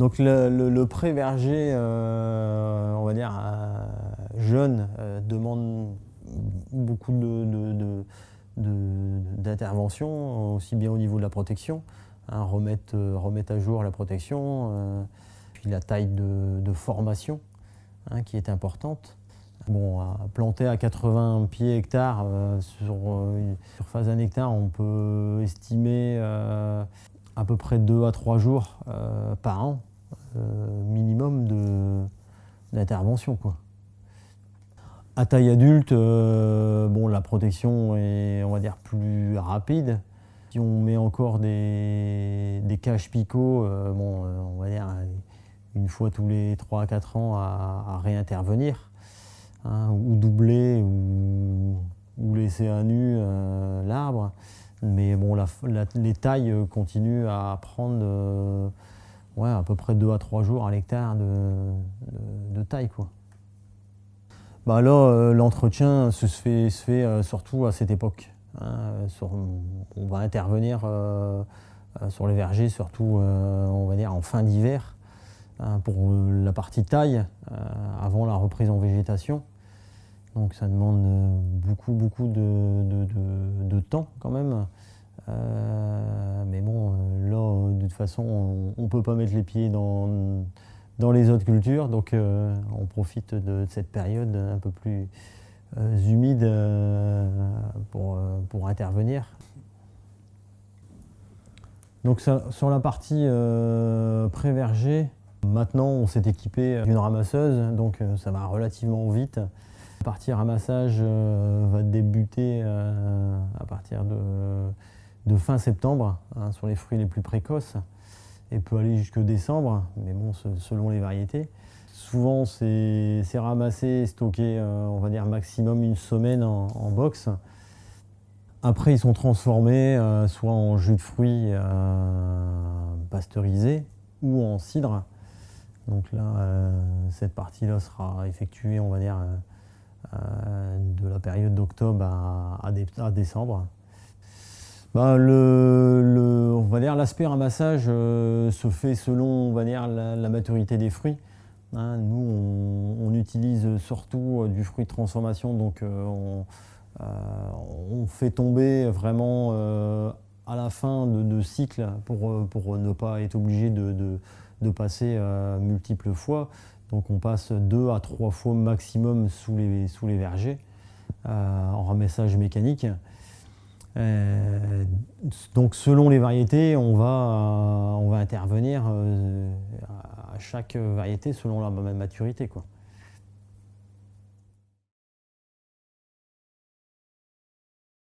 Donc le, pré-verger, euh, on va dire, jeune, euh, demande beaucoup d'intervention, aussi bien au niveau de la protection, hein, remettre, à jour la protection, puis la taille de, formation hein, qui est importante. Bon, planter à 80 pieds hectares sur une surface d'un hectare, on peut estimer à peu près 2 à 3 jours par an euh, minimum d'intervention. À taille adulte, euh, bon, la protection est on va dire, plus rapide. Si on met encore des, des caches picots, euh, bon, on va dire une fois tous les 3 à 4 ans à, réintervenir, hein, ou doubler, ou, ou, laisser à nu l'arbre. Mais bon, les tailles continuent à prendre ouais, à peu près 2 à 3 jours à l'hectare de, taille. Quoi. Bah là, euh, l'entretien se fait, se fait euh, surtout à cette époque. Hein, on va intervenir euh, sur les vergers, surtout on va dire en fin d'hiver, hein, pour la partie taille, avant la reprise en végétation. Donc ça demande beaucoup, beaucoup de, de temps quand même. Mais bon, de toute façon, on ne peut pas mettre les pieds dans, dans les autres cultures, donc euh, on profite de cette période un peu plus euh, humide euh, pour, pour, intervenir. Donc sur la partie pré-verger, maintenant on s'est équipé d'une ramasseuse, donc ça va relativement vite. La partie ramassage va débuter à partir de de fin septembre hein, sur les fruits les plus précoces et peut aller jusque décembre, mais bon, selon les variétés. Souvent, c'est ramassé, stocké, euh, on va dire maximum une semaine en, box. Après, ils sont transformés euh, soit en jus de fruits euh, pasteurisé ou en cidre. Donc là, cette partie-là sera effectuée, on va dire, de la période d'octobre à décembre. Bah, on va dire l'aspect ramassage euh, se fait selon on va dire, la, maturité des fruits. Hein. nous, on, utilise surtout euh, du fruit de transformation, donc euh, on, fait tomber vraiment à la fin de, cycle pour, pour, ne pas être obligé de, de, passer multiples fois. Donc on passe deux à trois fois maximum sous les, sous les vergers en ramassage mécanique. Euh, donc selon les variétés, on va, on va intervenir euh, à chaque variété selon la maturité. Quoi.